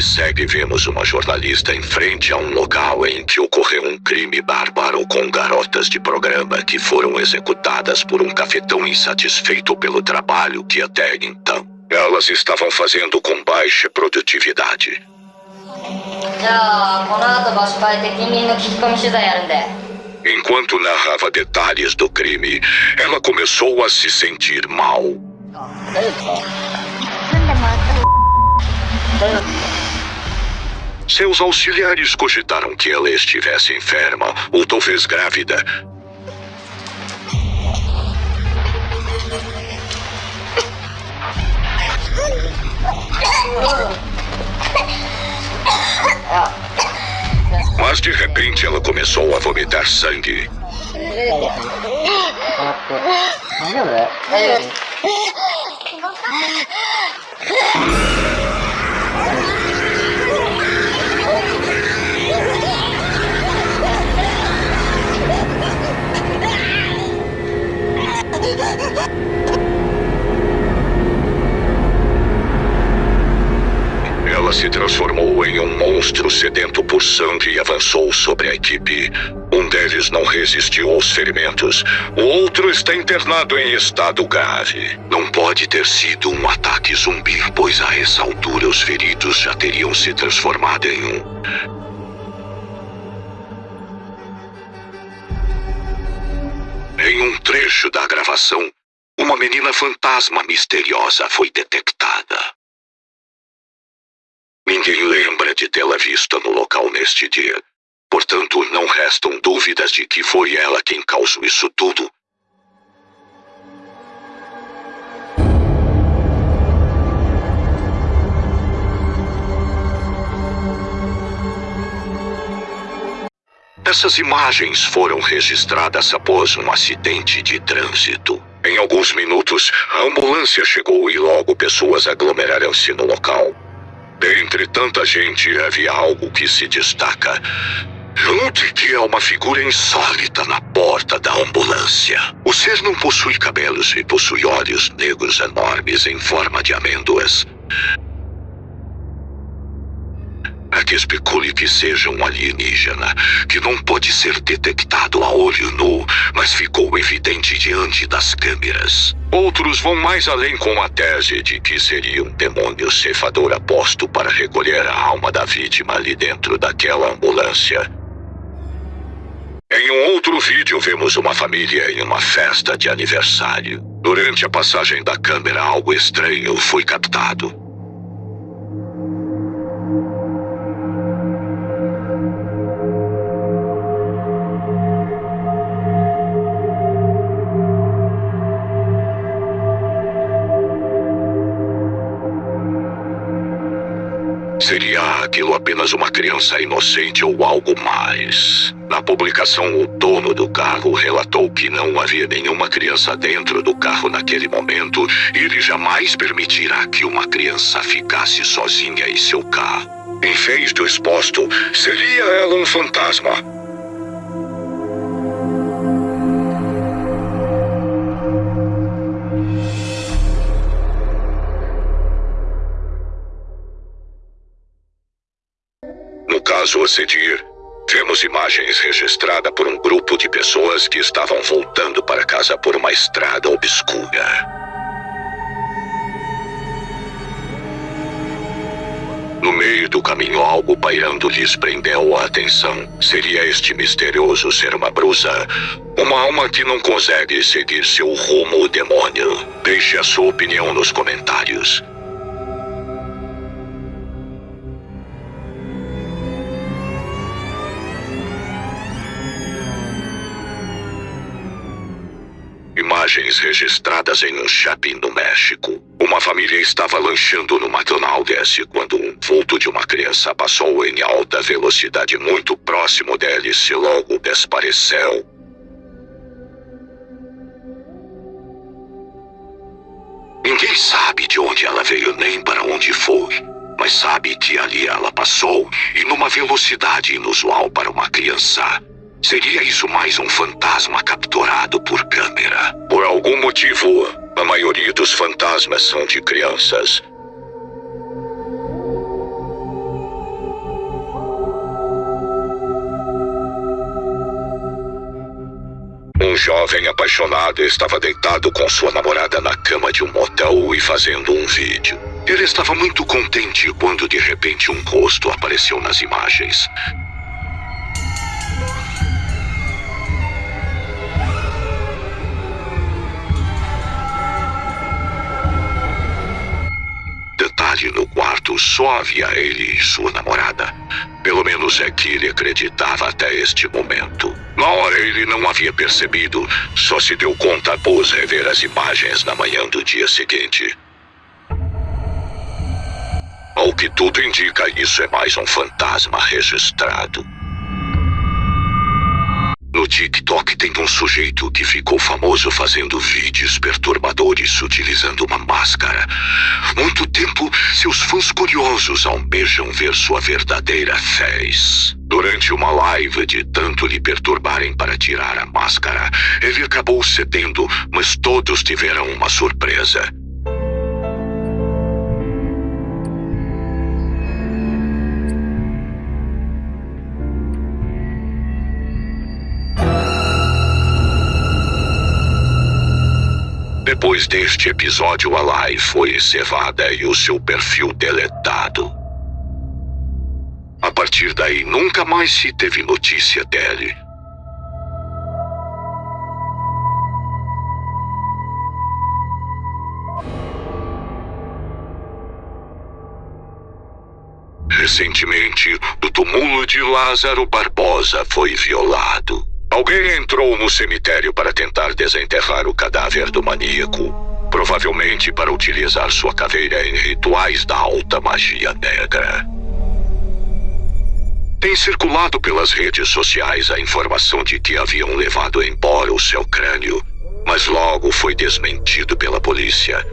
que segue, vemos uma jornalista em frente a um local em que ocorreu um crime bárbaro com garotas de programa que foram executadas por um cafetão insatisfeito pelo trabalho que até então elas estavam fazendo com baixa produtividade. Enquanto narrava detalhes do crime, ela começou a se sentir mal. Seus auxiliares cogitaram que ela estivesse enferma ou talvez grávida. Mas de repente ela começou a vomitar sangue. É. É. Ela se transformou em um monstro sedento por sangue e avançou sobre a equipe. Um deles não resistiu aos ferimentos. O outro está internado em estado grave. Não pode ter sido um ataque zumbi, pois a essa altura os feridos já teriam se transformado em um. Em um trecho da gravação, uma menina fantasma misteriosa foi detectada. Ninguém lembra de tê-la visto no local neste dia. Portanto, não restam dúvidas de que foi ela quem causou isso tudo. Essas imagens foram registradas após um acidente de trânsito. Em alguns minutos, a ambulância chegou e logo pessoas aglomeraram-se no local. Dentre tanta gente, havia algo que se destaca. Note que há uma figura insólita na porta da ambulância. O ser não possui cabelos e possui olhos negros enormes em forma de amêndoas. Há que especule que seja um alienígena, que não pode ser detectado a olho nu, mas ficou evidente diante das câmeras. Outros vão mais além com a tese de que seria um demônio cefador aposto para recolher a alma da vítima ali dentro daquela ambulância. Em um outro vídeo, vemos uma família em uma festa de aniversário. Durante a passagem da câmera, algo estranho foi captado. Seria aquilo apenas uma criança inocente ou algo mais? Na publicação, o dono do carro relatou que não havia nenhuma criança dentro do carro naquele momento e ele jamais permitirá que uma criança ficasse sozinha em seu carro. Em vez do exposto, seria ela um fantasma. No caso a seguir, vemos imagens registradas por um grupo de pessoas que estavam voltando para casa por uma estrada obscura. No meio do caminho, algo pairando lhes prendeu a atenção. Seria este misterioso ser uma brusa? Uma alma que não consegue seguir seu rumo, demônio. Deixe a sua opinião nos comentários. Imagens registradas em um shopping no México. Uma família estava lanchando no McDonald's quando um vulto de uma criança passou em alta velocidade muito próximo deles e logo desapareceu. Ninguém sabe de onde ela veio nem para onde foi, mas sabe que ali ela passou e numa velocidade inusual para uma criança. Seria isso mais um fantasma capturado por câmera? Por algum motivo, a maioria dos fantasmas são de crianças. Um jovem apaixonado estava deitado com sua namorada na cama de um motel e fazendo um vídeo. Ele estava muito contente quando de repente um rosto apareceu nas imagens. Só havia ele e sua namorada. Pelo menos é que ele acreditava até este momento. Na hora ele não havia percebido, só se deu conta após rever as imagens na manhã do dia seguinte. Ao que tudo indica, isso é mais um fantasma registrado. TikTok tem um sujeito que ficou famoso fazendo vídeos perturbadores utilizando uma máscara. Muito tempo, seus fãs curiosos almejam ver sua verdadeira fez. Durante uma live de tanto lhe perturbarem para tirar a máscara, ele acabou cedendo, mas todos tiveram uma surpresa. Depois deste episódio, a live foi encerrada e o seu perfil deletado. A partir daí, nunca mais se teve notícia dele. Recentemente, o túmulo de Lázaro Barbosa foi violado. Alguém entrou no cemitério para tentar desenterrar o cadáver do maníaco. Provavelmente para utilizar sua caveira em rituais da alta magia negra. Tem circulado pelas redes sociais a informação de que haviam levado embora o seu crânio, mas logo foi desmentido pela polícia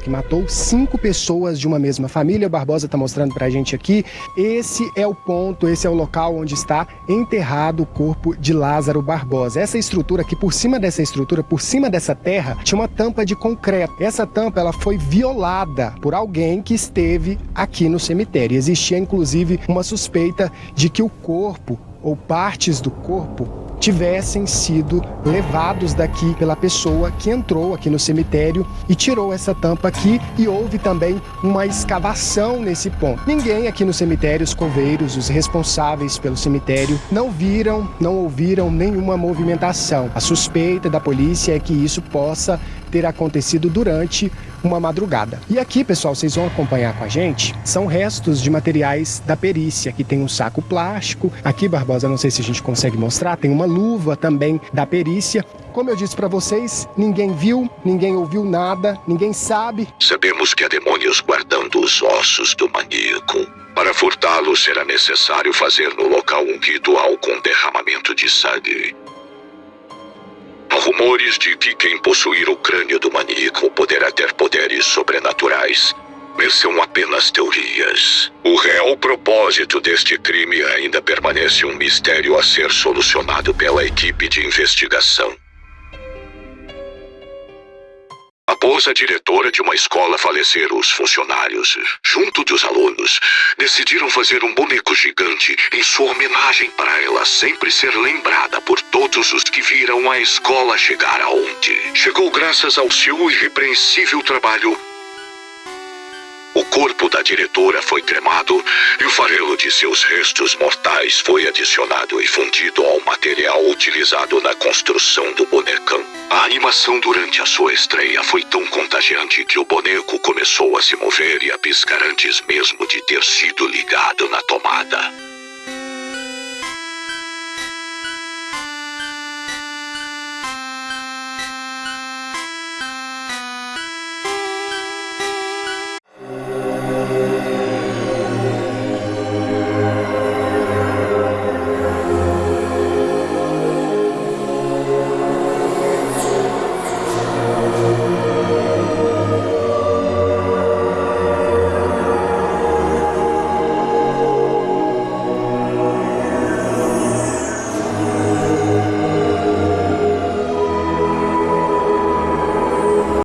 que matou cinco pessoas de uma mesma família. O Barbosa está mostrando para a gente aqui. Esse é o ponto, esse é o local onde está enterrado o corpo de Lázaro Barbosa. Essa estrutura aqui, por cima dessa estrutura, por cima dessa terra, tinha uma tampa de concreto. Essa tampa ela foi violada por alguém que esteve aqui no cemitério. Existia inclusive uma suspeita de que o corpo ou partes do corpo tivessem sido levados daqui pela pessoa que entrou aqui no cemitério e tirou essa tampa aqui e houve também uma escavação nesse ponto. Ninguém aqui no cemitério, os coveiros, os responsáveis pelo cemitério, não viram, não ouviram nenhuma movimentação. A suspeita da polícia é que isso possa ter acontecido durante uma madrugada. E aqui, pessoal, vocês vão acompanhar com a gente, são restos de materiais da perícia. Aqui tem um saco plástico, aqui, Barbosa, não sei se a gente consegue mostrar, tem uma luva também da perícia. Como eu disse para vocês, ninguém viu, ninguém ouviu nada, ninguém sabe. Sabemos que há demônios guardando os ossos do maníaco. Para furtá-lo, será necessário fazer no local um ritual com derramamento de sangue. Rumores de que quem possuir o crânio do maníaco poderá ter poderes sobrenaturais. Mas são apenas teorias. O real propósito deste crime ainda permanece um mistério a ser solucionado pela equipe de investigação. Após a diretora de uma escola falecer, os funcionários, junto dos alunos, decidiram fazer um boneco gigante em sua homenagem para ela sempre ser lembrada por todos os que viram a escola chegar aonde. Chegou graças ao seu irrepreensível trabalho corpo da diretora foi cremado e o farelo de seus restos mortais foi adicionado e fundido ao material utilizado na construção do bonecão. A animação durante a sua estreia foi tão contagiante que o boneco começou a se mover e a piscar antes mesmo de ter sido ligado na tomada.